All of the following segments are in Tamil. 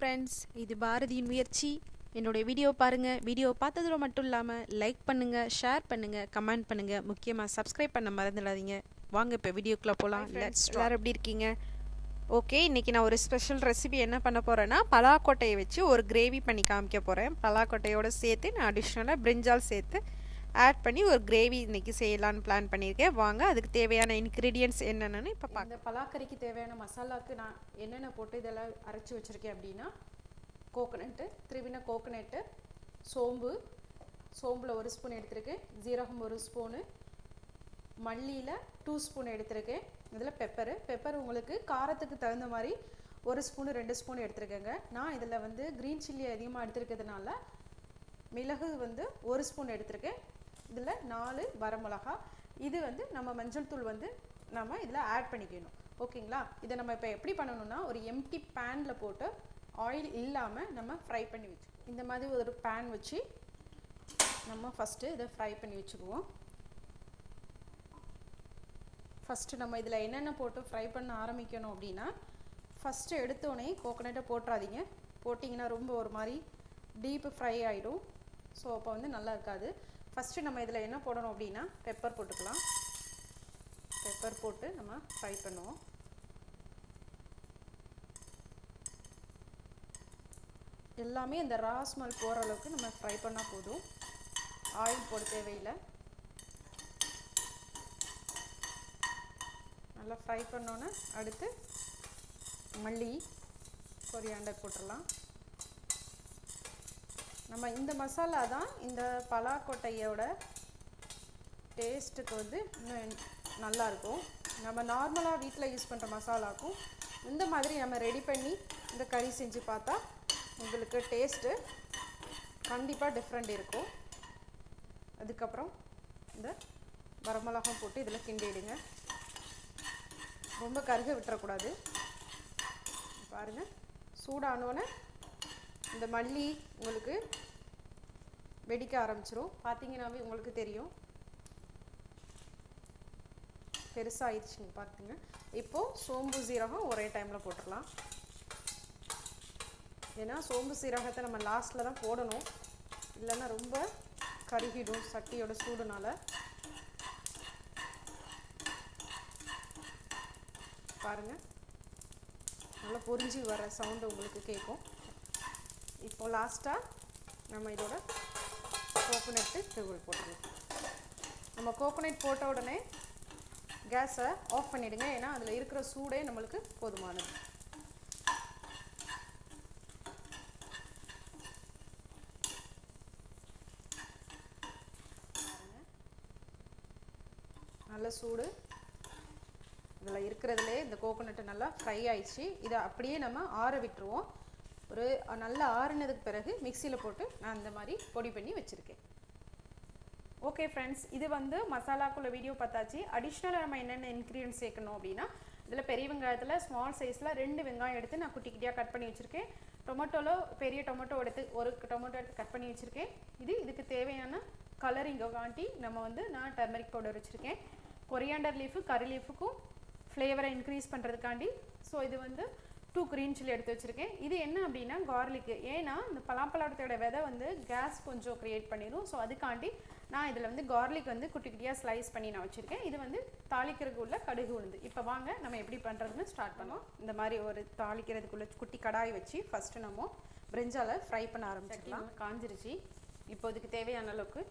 ஃப்ரெண்ட்ஸ் இது பாரதியின் முயற்சி. என்னுடைய வீடியோ பாருங்கள் வீடியோ பார்த்ததோட மட்டும் இல்லாமல் லைக் பண்ணுங்கள் ஷேர் பண்ணுங்கள் கமெண்ட் பண்ணுங்கள் முக்கியமாக சப்ஸ்கிரைப் பண்ண மறந்துடாதீங்க. வாங்க இப்போ வீடியோக்குள்ளே போகலாம் எல்லாரும் எப்படி இருக்கீங்க? ஓகே இன்றைக்கி நான் ஒரு ஸ்பெஷல் ரெசிபி என்ன பண்ண போகிறேன்னா பலாக்கொட்டையை வச்சு ஒரு கிரேவி பண்ணி காமிக்க போகிறேன் பலாக்கொட்டையோடு சேர்த்து நான் அடிஷ்னலாக பிரிஞ்சால் சேர்த்து ஆட் பண்ணி ஒரு கிரேவி இன்றைக்கி செய்யலான்னு பிளான் பண்ணியிருக்கேன். வாங்க அதுக்கு தேவையான இன்க்ரீடியன்ட்ஸ் என்னென்னு இப்போ பார்க்க இந்த பலாக்கறிக்கு தேவையான மசாலாவுக்கு நான் என்னென்ன போட்டு இதெல்லாம் அரைச்சி வச்சுருக்கேன் அப்படின்னா கோகனட்டு திருவின கோகனட்டு சோம்பு சோம்பில் ஒரு ஸ்பூன் எடுத்திருக்கேன். ஜீரகம் ஒரு ஸ்பூனு மல்லியில் டூ ஸ்பூன் எடுத்திருக்கேன். இதில் பெப்பரு பெப்பர் உங்களுக்கு காரத்துக்கு தகுந்த மாதிரி ஒரு ஸ்பூனு ரெண்டு ஸ்பூன் எடுத்துருக்கேங்க. நான் இதில் வந்து க்ரீன் சில்லி அதிகமாக எடுத்துருக்கிறதுனால மிளகு வந்து ஒரு ஸ்பூன் எடுத்திருக்கேன். இதில் நாலு வரமிளகா. இது வந்து நம்ம மஞ்சள் தூள் வந்து நம்ம இதில் ஆட் பண்ணிக்கணும். ஓகேங்களா? இதை நம்ம இப்போ எப்படி பண்ணணும்னா ஒரு எம்டி பேனில் போட்டு ஆயில் இல்லாமல் நம்ம ஃப்ரை பண்ணி வச்சு இந்த மாதிரி ஒரு பேன் வச்சு நம்ம ஃபஸ்ட்டு இதை ஃப்ரை பண்ணி வச்சுக்குவோம். ஃபஸ்ட்டு நம்ம இதில் என்னென்ன போட்டு ஃப்ரை பண்ண ஆரம்பிக்கணும் அப்படின்னா ஃபஸ்ட்டு எடுத்தோடனே கோகனட்டை போட்டுறாதீங்க. போட்டிங்கன்னா ரொம்ப ஒரு மாதிரி டீப்பு ஃப்ரை ஆகிடும் ஸோ அப்போ வந்து நல்லா இருக்காது. ஃபஸ்ட்டு நம்ம இதில் என்ன போடணும் அப்படின்னா பெப்பர் போட்டுக்கலாம். பெப்பர் போட்டு நம்ம ஃப்ரை பண்ணுவோம். எல்லாமே இந்த ரா ஸ்மெல் போகிற அளவுக்கு நம்ம ஃப்ரை பண்ணால் போதும். ஆயில் போட தேவையில்லை. நல்லா ஃப்ரை பண்ணோன்னே அடுத்து மல்லி கொரியாண்டர் போட்டுடலாம். நம்ம இந்த மசாலா தான் இந்த பலாக்கொட்டையோட டேஸ்ட்டுக்கு வந்து இன்னும் நல்லாயிருக்கும் நம்ம நார்மலாக வீட்டில் யூஸ் பண்ணுற மசாலாக்கும் இந்த மாதிரி நம்ம ரெடி பண்ணி இந்த கறி செஞ்சு பார்த்தா உங்களுக்கு டேஸ்ட்டு கண்டிப்பாக டிஃப்ரெண்ட் இருக்கும். அதுக்கப்புறம் இந்த வரமிளகம் போட்டு இதில் கிண்டிடுங்க ரொம்ப கருக விட்டுறக்கூடாது. பாருங்கள் சூடானோன்னே இந்த மல்லி உங்களுக்கு வெடிக்க ஆரம்பிச்சிரும். பார்த்தீங்கன்னாவே உங்களுக்கு தெரியும். பெருசாகிடுச்சுங்க பார்த்துங்க இப்போது சோம்பு சீரகம் ஒரே டைமில் போட்டுடலாம் ஏன்னா சோம்பு சீரகத்தை நம்ம லாஸ்ட்டில் தான் போடணும். இல்லைன்னா ரொம்ப கருகிடும் சட்டியோட சூடுனால. பாருங்கள் நல்லா பொரிஞ்சு வர சவுண்டு உங்களுக்கு கேட்கும். இப்போ லாஸ்ட்டாக நம்ம இதோட கோகோனட்டு தூள் போட்டுருவோம் நம்ம கோகோனட் போட்ட உடனே கேஸை ஆஃப் பண்ணிவிடுங்க ஏன்னா அதில் இருக்கிற சூடே நம்மளுக்கு போதுமானது. நல்ல சூடு. இதில் இருக்கிறதுலே இந்த கோகோனட்டு நல்லா ஃப்ரை ஆயிடுச்சு. இதை அப்படியே நம்ம ஆற விட்டுருவோம். ஒரு நல்லா ஆறுனதுக்கு பிறகு மிக்சியில் போட்டு நான் அந்த மாதிரி பொடி பண்ணி வச்சுருக்கேன். ஓகே ஃப்ரெண்ட்ஸ் இது வந்து மசாலாக்குள்ள வீடியோ பார்த்தாச்சு. அடிஷ்னலாக நம்ம என்னென்ன இன்க்ரீடியன்ஸ் சேர்க்கணும் அப்படின்னா இதில் பெரிய வெங்காயத்தில் ஸ்மால் சைஸில் ரெண்டு வெங்காயம் எடுத்து நான் குட்டி குட்டியாக கட் பண்ணி வச்சுருக்கேன். டொமேட்டோவில் பெரிய டொமேட்டோ எடுத்து ஒரு டொமேட்டோ எடுத்து கட் பண்ணி வச்சுருக்கேன். இது இதுக்கு தேவையான கலரிங்கோகாண்டி நம்ம வந்து நான் டர்மரிக் பவுடர் வச்சுருக்கேன். கொரியாண்டர் லீஃபு கறி லீஃபுக்கும் ஃப்ளேவரை இன்க்ரீஸ் பண்ணுறதுக்காண்டி ஸோ இது வந்து டூ க்ரீன் சில்லி எடுத்து வச்சுருக்கேன். இது என்ன அப்படின்னா கார்லிக்கு ஏன்னா இந்த பலாப்பழத்தோட விதை வந்து கேஸ் கொஞ்சம் க்ரியேட் பண்ணிடும் ஸோ அதுக்காண்டி நான் இதில் வந்து கார்லிக் வந்து குட்டி குட்டியாக ஸ்லைஸ் பண்ணி நான் வச்சுருக்கேன். இது வந்து தாளிக்கிறதுக்கு உள்ள கடுகு உளுந்து. இப்போ வாங்க நம்ம எப்படி பண்ணுறதுன்னு ஸ்டார்ட் பண்ணோம் இந்த மாதிரி ஒரு தாளிக்கிறதுக்குள்ள குட்டி கடாய் வச்சு ஃபஸ்ட்டு நம்ம பிரிஞ்சால ஃப்ரை பண்ண ஆரம்பிச்சிக்கலாம் காஞ்சிருச்சு. இப்போ இதுக்கு தேவையான அளவுக்கு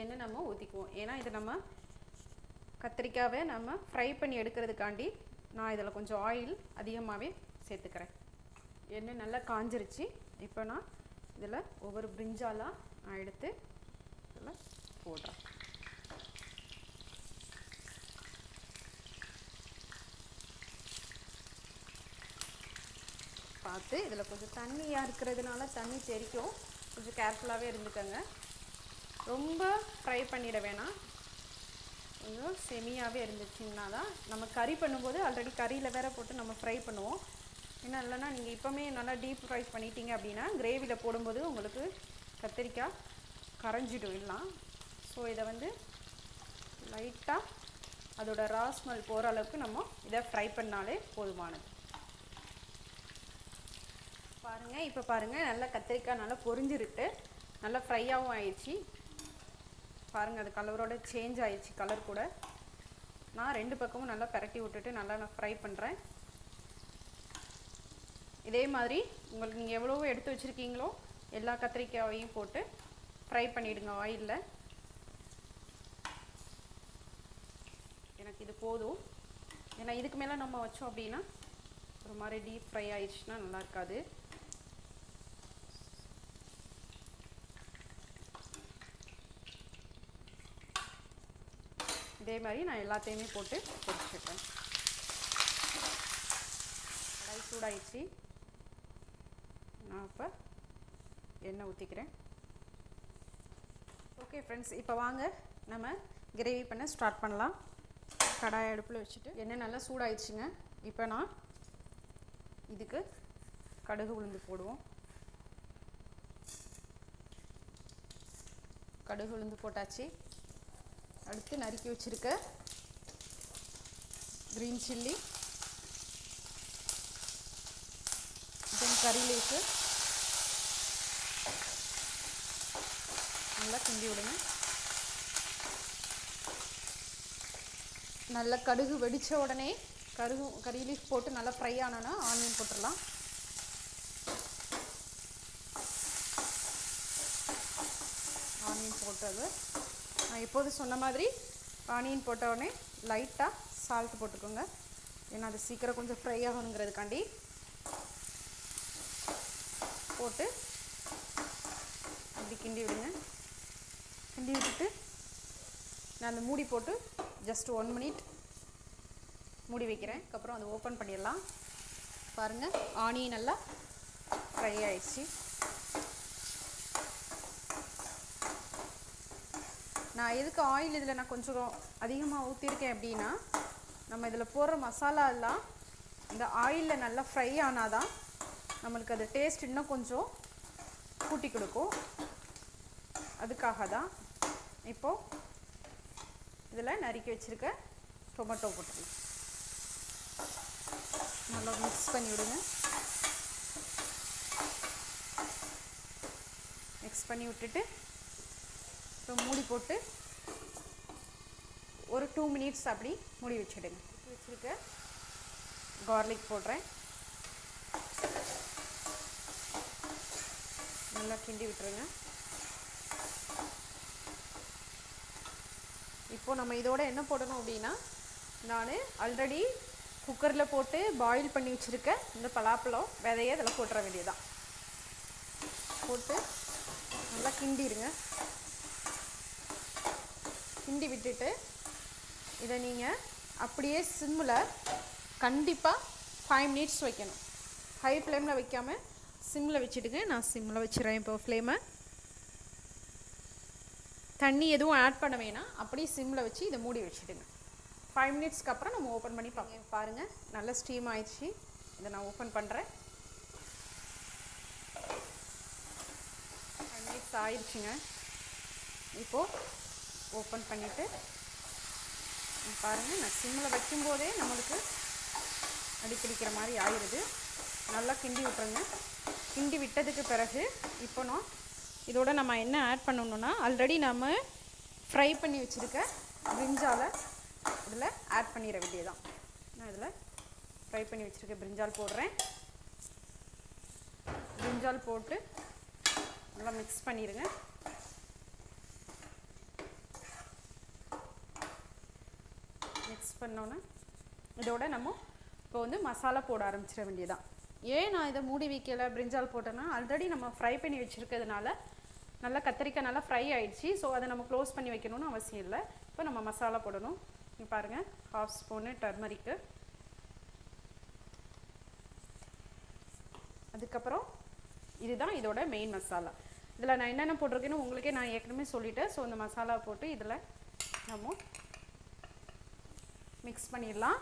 எண்ணெய் நம்ம ஊற்றிக்குவோம் ஏன்னா இது நம்ம கத்திரிக்காவை நம்ம ஃப்ரை பண்ணி எடுக்கிறதுக்காண்டி நான் இதில் கொஞ்சம் ஆயில் அதிகமாகவே சேர்த்துக்கிறேன். எண்ணெய் நல்லா காஞ்சிருச்சு. இப்போ நான் இதில் ஒவ்வொரு பிரிஞ்சாலாக நான் எடுத்து இதில் போடுறேன். பார்த்து இதில் கொஞ்சம் தண்ணியாக இருக்கிறதுனால தண்ணி தெரிக்கும் கொஞ்சம் கேர்ஃபுல்லாகவே இருந்துக்கோங்க. ரொம்ப ஃப்ரை பண்ணிட வேணாம். கொஞ்சம் செமியாகவே இருந்துச்சுன்னா தான் நம்ம கறி பண்ணும்போது ஆல்ரெடி கறியில் வேற போட்டு நம்ம ஃப்ரை பண்ணுவோம். என்ன இல்லைன்னா நீங்கள் இப்போமே நல்லா டீப் ஃப்ரை பண்ணிட்டீங்க அப்படின்னா கிரேவியில் போடும்போது உங்களுக்கு கத்திரிக்காய் கரைஞ்சிடும் எல்லாம். ஸோ இதை வந்து லைட்டாக அதோட ரா ஸ்மெல் போகிற அளவுக்கு நம்ம இதை ஃப்ரை பண்ணாலே போதுமானது. பாருங்கள் இப்போ பாருங்கள் நல்லா கத்திரிக்காய் நல்லா பொரிஞ்சிருக்கு. நல்லா ஃப்ரையாகவும் ஆயிடுச்சு. பாருங்கள் அது கலரோட சேஞ்ச் ஆயிடுச்சு கலர் கூட. நான் ரெண்டு பக்கமும் நல்லா பரட்டி விட்டுட்டு நல்லா நான் ஃப்ரை பண்ணுறேன் இதே மாதிரி உங்களுக்கு நீங்கள் எவ்வளோ எடுத்து வச்சுருக்கீங்களோ எல்லா கத்திரிக்காயையும் போட்டு ஃப்ரை பண்ணிவிடுங்க ஆயிலில் எனக்கு இது போதும். ஏன்னா இதுக்கு மேலே நம்ம வச்சோம் அப்படின்னா ஒரு மாதிரி டீப் ஃப்ரை ஆயிடுச்சுன்னா நல்லா இருக்காது. இதே மாதிரி நான் எல்லாத்தையுமே போட்டு பொரிச்சிட்டேன். கடாய் சூடாயிடுச்சு. நான் இப்போ எண்ணெய் ஊற்றிக்கிறேன் ஓகே ஃப்ரெண்ட்ஸ் இப்போ வாங்க. நம்ம கிரேவி பண்ண ஸ்டார்ட் பண்ணலாம். கடாய் அடுப்பில் வச்சுட்டு எண்ணெய் நல்லா சூடாயிடுச்சுங்க. இப்போ நான் இதுக்கு கடுகு உளுந்து போடுவோம். கடுகு உளுந்து போட்டாச்சு. அடுத்து நறுக்கி வச்சுருக்க க்ரீன் சில்லி தென் கறி லீஃபு நல்லா கிண்டி விடுங்க. நல்லா கடுகு வெடித்த உடனே கருகு கறி லீஃப் போட்டு நல்லா ஃப்ரை ஆனோன்னா ஆனியன் போட்டுடலாம். ஆனியன் போட்டது. நான் இப்போது சொன்ன மாதிரி ஆனியன் போட்ட உடனே லைட்டாக சால்ட் போட்டுக்கோங்க. ஏன்னா அது சீக்கிரம் கொஞ்சம் ஃப்ரை ஆகணுங்கிறதுக்காண்டி. போட்டு இப்படி கிண்டி விடுங்க. கிண்டி விட்டுட்டு நான் அந்த மூடி போட்டு ஜஸ்ட் ஒன் மினிட் மூடி வைக்கிறேன். அதுக்கப்புறம் அதை ஓப்பன் பண்ணிடலாம். பாருங்கள் ஆனியன் நல்லா ஃப்ரை ஆயிடுச்சு. நான் எதுக்கு ஆயில் இதில் நான் கொஞ்சம் அதிகமாக ஊற்றிருக்கேன் அப்படின்னா நம்ம இதில் போடுற மசாலா எல்லாம் இந்த ஆயிலில் நல்லா ஃப்ரை ஆனால் தான் நம்மளுக்கு அது டேஸ்ட் இன்னும் கொஞ்சம் கூட்டி கொடுக்கும். அதுக்காக தான் இப்போது இதில் நறுக்கி வச்சுருக்க டொமேட்டோ போட்டுக்கலாம். நல்லா மிக்ஸ் பண்ணி விடுங்க. மிக்ஸ் பண்ணி விட்டுட்டு இப்போ மூடி போட்டு ஒரு டூ மினிட்ஸ் அப்படி மூடி வச்சுடுங்க. வச்சுருக்க கார்லிக் போடுறேன். நல்லா கிண்டி விட்டுருங்க. இப்போ நம்ம இதோட என்ன போடணும் அப்படின்னா நான் ஆல்ரெடி குக்கரில் போட்டு பாயில் பண்ணி வச்சுருக்க இந்த பலாப்பழம் விதைய இதில் போட்டுற வேண்டியதான் போட்டு நல்லா கிண்டிடுங்க கிண்டி விட்டுட்டு இதை நீங்கள் அப்படியே சிம்மில் கண்டிப்பாக ஃபைவ் மினிட்ஸ் வைக்கணும். ஹை ஃப்ளேமில் வைக்காமல் சிம்மில் வச்சுடுங்க நான் சிம்மில் வச்சுறேன் இப்போ ஃப்ளேமை தண்ணி எதுவும் ஆட் பண்ண வேணாம். அப்படியே சிம்மில் வச்சு இதை மூடி வச்சுடுங்க. ஃபைவ் மினிட்ஸ்க்கு அப்புறம் நம்ம ஓப்பன் பண்ணி பார்ப்போம் பாருங்கள் நல்லா ஸ்டீம் ஆயிடுச்சு. இதை நான் ஓப்பன் பண்ணுறேன் ஃபைவ் மினிட்ஸ் ஆயிடுச்சுங்க. இப்போது ஓப்பன் பண்ணிவிட்டு பாருங்கள் நான் சிம்மில் வைக்கும்போதே நம்மளுக்கு அடிப்பிடிக்கிற மாதிரி ஆயிடுது நல்லா கிண்டி விட்டுருங்க. கிண்டி விட்டதுக்கு பிறகு இப்போ நான் இதோட நம்ம என்ன ஆட் பண்ணணும்னா ஆல்ரெடி நம்ம ஃப்ரை பண்ணி வச்சுருக்க பிரிஞ்சாலை இதில் ஆட் பண்ணிட வேண்டியதான் நான் இதில் ஃப்ரை பண்ணி வச்சுருக்க பிரிஞ்சால் போடுறேன். பிரிஞ்சால் போட்டு நல்லா மிக்ஸ் பண்ணிடுங்க மிக்ஸ் பண்ணோன்னே இதோட நம்ம இப்போ வந்து மசாலா போட ஆரம்பிச்சிட வேண்டியதான் ஏன் நான் இதை மூடி வைக்கல? பிரிஞ்சால் போட்டேன்னா ஆல்ரெடி நம்ம ஃப்ரை பண்ணி வச்சுருக்கிறதுனால நல்லா கத்திரிக்காய் நல்லா ஃப்ரை ஆயிடுச்சு. ஸோ அதை நம்ம க்ளோஸ் பண்ணி வைக்கணும்னு அவசியம் இல்லை. இப்போ நம்ம மசாலா போடணும். பாருங்கள் ஹாஃப் ஸ்பூனு டர்மரிக்கு அதுக்கப்புறம் இதுதான் இதோட மெயின் மசாலா. இதில் நான் என்னென்ன போட்டிருக்கேன்னு உங்களுக்கே நான் ஏற்கனவே சொல்லிட்டேன். ஸோ இந்த மசாலா போட்டு இதில் நம்ம மிக்ஸ் பண்ணிடலாம்.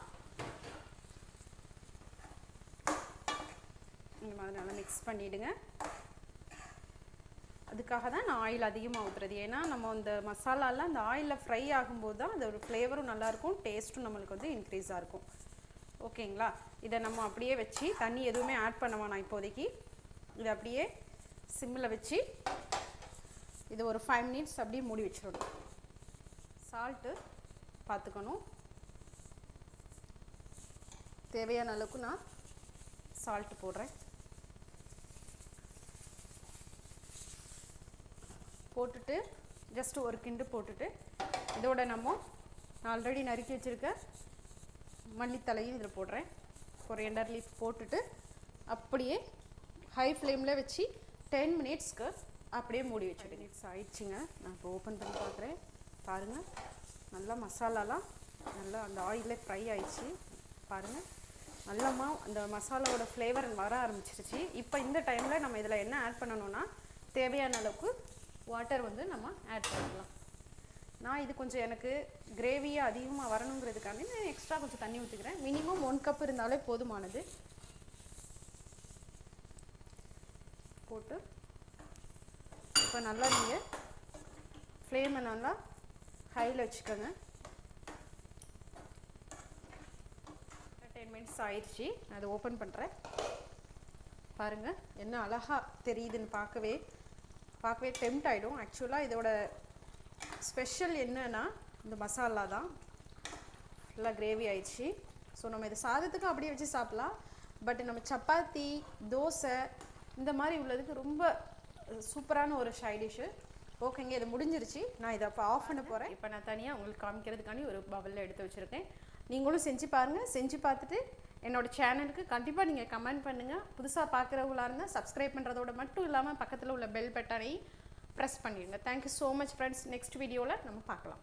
இந்த மாதிரி நல்லா மிக்ஸ் பண்ணிவிடுங்க அதுக்காக தான் நான் ஆயில் அதிகமாக ஊற்றுறது ஏன்னா நம்ம அந்த மசாலாலாம் அந்த ஆயிலில் ஃப்ரை ஆகும்போது தான் அதோட ஃப்ளேவரும் நல்லாயிருக்கும் டேஸ்ட்டும் நம்மளுக்கு வந்து இன்க்ரீஸாக இருக்கும். ஓகேங்களா? இதை நம்ம அப்படியே வச்சு தண்ணி எதுவுமே ஆட் பண்ண வேணாம் இப்போதைக்கு. இதை அப்படியே சிம்மில் வச்சு இது ஒரு ஃபைவ் மினிட்ஸ் அப்படியே மூடி வச்சிடணும். சால்ட்டு பார்த்துக்கணும் தேவையான அளவுக்கு நான் சால்ட் போடுறேன். போட்டுட்டு ஜஸ்ட் ஒரு கிண்டு போட்டுட்டு இதோட நம்ம நான் ஆல்ரெடி நறுக்கி வச்சுருக்க மல்லித்தலையும் இதில் போடுறேன். கொரியண்டர் லீஃப் போட்டுட்டு அப்படியே ஹை ஃப்ளேமில் வச்சு டென் மினிட்ஸ்க்கு அப்படியே மூடி வச்சு மினிட்ஸ் ஆயிடுச்சுங்க. நான் இப்போ ஓப்பன் பண்ணி பார்க்குறேன் பாருங்கள் நல்லா மசாலாலாம் நல்லா அந்த ஆயிலே ஃப்ரை ஆயிடுச்சு. பாருங்கள் நல்லமா அந்த மசாலாவோட ஃப்ளேவர் வர ஆரம்பிச்சிருச்சு. இப்போ இந்த டைமில் நம்ம இதில் என்ன ஆட் பண்ணணும்னா தேவையான அளவுக்கு வாட்டர் வந்து நம்ம ஆட் பண்ணலாம் நான் இது கொஞ்சம் எனக்கு கிரேவியாக அதிகமாக வரணுங்கிறதுக்காண்டி நான் எக்ஸ்ட்ரா கொஞ்சம் தண்ணி ஊற்றிக்கிறேன் மினிமம் ஒன் கப் இருந்தாலே போதுமானது. போட்டு இப்போ நல்லா நீங்கள் ஃப்ளேமை நல்லா ஹையில் வச்சுக்கோங்க. டென் மினிட்ஸ் ஆயிடுச்சு. நான் அதை ஓப்பன் பண்ணுறேன் பாருங்கள் என்ன அழகாக தெரியுதுன்னு பார்க்கவே பார்க்கவே டெம்ட் ஆகிடும் ஆக்சுவலாக இதோட ஸ்பெஷல் என்னென்னா இந்த மசாலா தான். நல்லா கிரேவி ஆயிடுச்சு. ஸோ நம்ம இதை சாதத்துக்கும் அப்படியே வச்சு சாப்பிட்லாம். பட் நம்ம சப்பாத்தி தோசை இந்த மாதிரி உள்ளதுக்கு ரொம்ப சூப்பரான ஒரு சைடிஷ்ஷு ஓகேங்க இது முடிஞ்சிருச்சு. நான் இதை அப்போ ஆஃப் பண்ண போகிறேன் இப்போ நான் தனியாக உங்களுக்கு காமிக்கிறதுக்காண்டி ஒரு பவலில் எடுத்து வச்சுருக்கேன். நீங்களும் செஞ்சு பாருங்கள் செஞ்சு பார்த்துட்டு என்னோட சேனலுக்கு கண்டிப்பாக நீங்கள் கமெண்ட் பண்ணுங்கள் புதுசாக பார்க்குறவங்களா இருந்தால் சப்ஸ்கிரைப் பண்ணுறதோட மட்டும் இல்லாமல் பக்கத்தில் உள்ள பெல் பட்டனை ப்ரெஸ் பண்ணிடுங்க. Thank you so much friends next வீடியோவில் நம்ம பார்க்கலாம்.